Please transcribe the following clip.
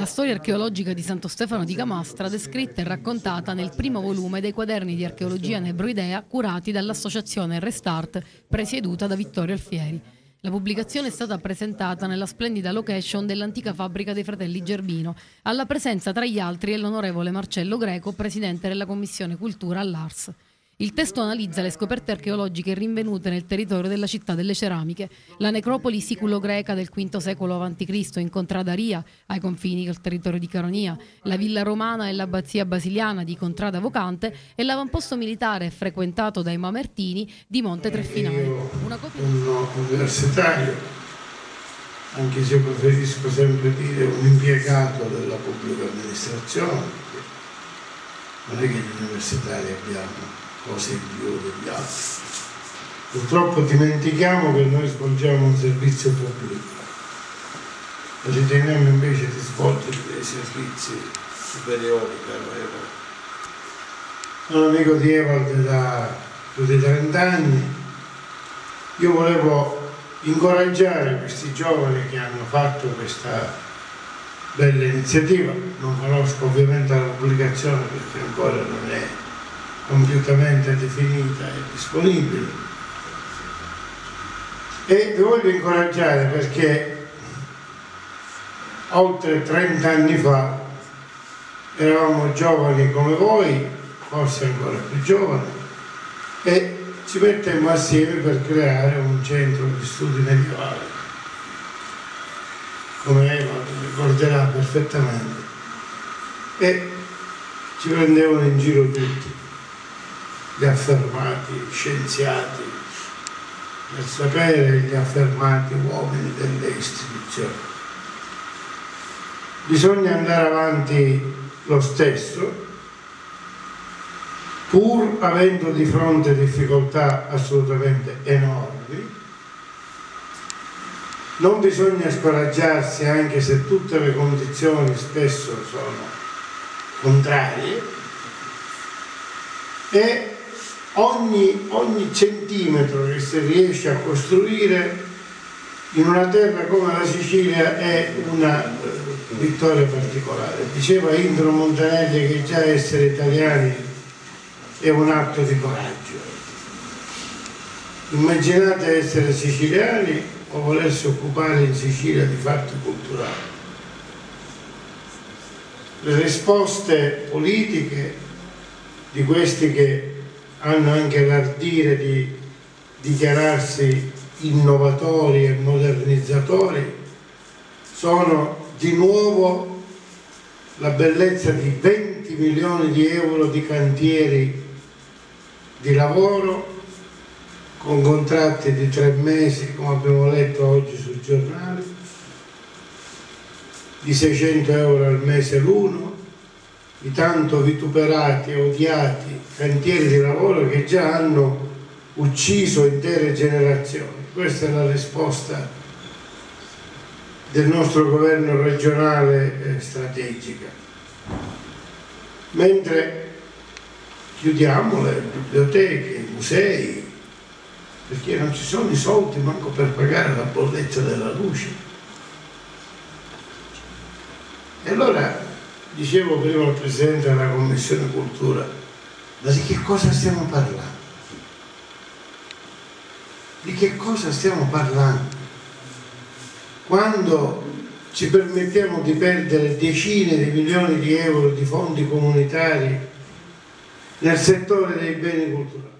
La storia archeologica di Santo Stefano di Camastra descritta e raccontata nel primo volume dei quaderni di archeologia nebroidea curati dall'associazione Restart presieduta da Vittorio Alfieri. La pubblicazione è stata presentata nella splendida location dell'antica fabbrica dei fratelli Gerbino, alla presenza tra gli altri dell'onorevole Marcello Greco, presidente della Commissione Cultura all'Ars. Il testo analizza le scoperte archeologiche rinvenute nel territorio della città delle ceramiche, la necropoli siculo-greca del V secolo a.C. in Contrada ai confini del territorio di Caronia, la villa romana e l'abbazia basiliana di Contrada Vocante e l'avamposto militare frequentato dai Mamertini di Monte Treffinale. Una copia... Un universitario, anche se preferisco sempre dire un impiegato della pubblica amministrazione, non è che gli universitari abbiamo cose più degli altri. Purtroppo dimentichiamo che noi svolgiamo un servizio pubblico e riteniamo invece di svolgere dei servizi superiori, caro Evald. Sono amico di Evald da più di 30 anni. Io volevo incoraggiare questi giovani che hanno fatto questa bella iniziativa. Non conosco ovviamente la pubblicazione perché ancora non è compiutamente definita e disponibile. E vi voglio incoraggiare perché oltre 30 anni fa eravamo giovani come voi, forse ancora più giovani, e ci mettemmo assieme per creare un centro di studi medievali, come Eva ricorderà perfettamente, e ci prendevano in giro tutti gli affermati scienziati nel sapere gli affermati uomini delle istituzioni. Bisogna andare avanti lo stesso pur avendo di fronte difficoltà assolutamente enormi non bisogna scoraggiarsi anche se tutte le condizioni spesso sono contrarie e ogni, ogni centimetro che si riesce a costruire in una terra come la Sicilia è una eh, vittoria particolare. Diceva Indro Montanelli che già essere italiani è un atto di coraggio. Immaginate essere siciliani o volersi occupare in Sicilia di fatti culturali. Le risposte politiche di questi che hanno anche l'ardire di dichiararsi innovatori e modernizzatori, sono di nuovo la bellezza di 20 milioni di euro di cantieri di lavoro con contratti di tre mesi, come abbiamo letto oggi sul giornale, di 600 euro al mese l'uno, i tanto vituperati e odiati cantieri di lavoro che già hanno ucciso intere generazioni. Questa è la risposta del nostro governo regionale eh, strategica. Mentre chiudiamo le biblioteche, i musei, perché non ci sono i soldi manco per pagare la bolletta della luce. E allora dicevo prima al Presidente della Commissione Cultura, ma di che cosa stiamo parlando? Di che cosa stiamo parlando? Quando ci permettiamo di perdere decine di milioni di euro di fondi comunitari nel settore dei beni culturali.